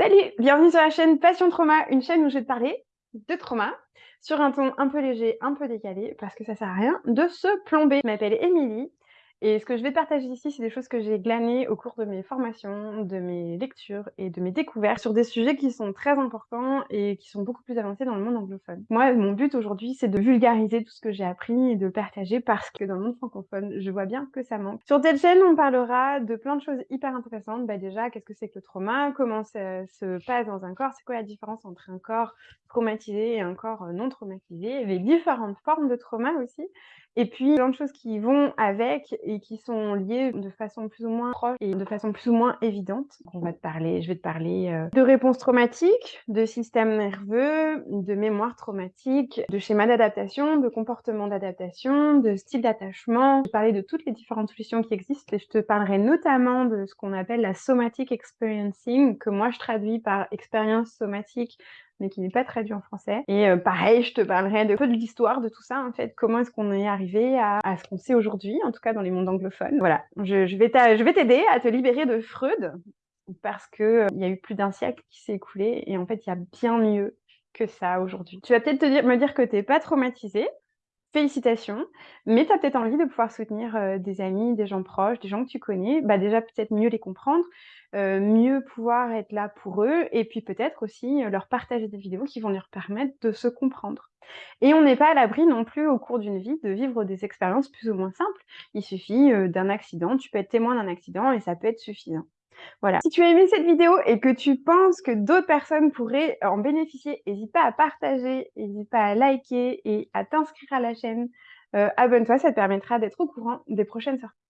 Salut, bienvenue sur la chaîne Passion Trauma, une chaîne où je vais te parler de trauma sur un ton un peu léger, un peu décalé, parce que ça sert à rien de se plomber. Je m'appelle Émilie et ce que je vais partager ici, c'est des choses que j'ai glanées au cours de mes formations, de mes lectures et de mes découvertes sur des sujets qui sont très importants et qui sont beaucoup plus avancés dans le monde anglophone. Moi, mon but aujourd'hui, c'est de vulgariser tout ce que j'ai appris et de partager parce que dans le monde francophone, je vois bien que ça manque. Sur cette chaîne, on parlera de plein de choses hyper intéressantes. Bah déjà, qu'est-ce que c'est que le trauma? Comment ça se passe dans un corps? C'est quoi la différence entre un corps traumatisé et un corps euh, non traumatisé? Les différentes formes de trauma aussi et puis plein de choses qui vont avec et qui sont liées de façon plus ou moins proche et de façon plus ou moins évidente. On va te parler, je vais te parler euh, de réponses traumatiques, de système nerveux, de mémoire traumatique, de schéma d'adaptation, de comportement d'adaptation, de style d'attachement. Je vais parler de toutes les différentes solutions qui existent et je te parlerai notamment de ce qu'on appelle la somatic experiencing, que moi je traduis par expérience somatique mais qui n'est pas traduit en français. Et euh, pareil, je te parlerai de peu de l'histoire de tout ça, en fait. Comment est-ce qu'on est arrivé à, ce qu'on sait aujourd'hui, en tout cas dans les mondes anglophones. Voilà, je, vais t'aider à te libérer de Freud, parce qu'il euh, y a eu plus d'un siècle qui s'est écoulé, et en fait, il y a bien mieux que ça aujourd'hui. Tu vas peut-être me dire que tu n'es pas traumatisé, félicitations, mais tu as peut-être envie de pouvoir soutenir des amis, des gens proches, des gens que tu connais, bah déjà peut-être mieux les comprendre, mieux pouvoir être là pour eux, et puis peut-être aussi leur partager des vidéos qui vont leur permettre de se comprendre. Et on n'est pas à l'abri non plus au cours d'une vie de vivre des expériences plus ou moins simples. Il suffit d'un accident, tu peux être témoin d'un accident et ça peut être suffisant. Voilà. Si tu as aimé cette vidéo et que tu penses que d'autres personnes pourraient en bénéficier, n'hésite pas à partager, n'hésite pas à liker et à t'inscrire à la chaîne. Euh, abonne-toi, ça te permettra d'être au courant des prochaines sorties.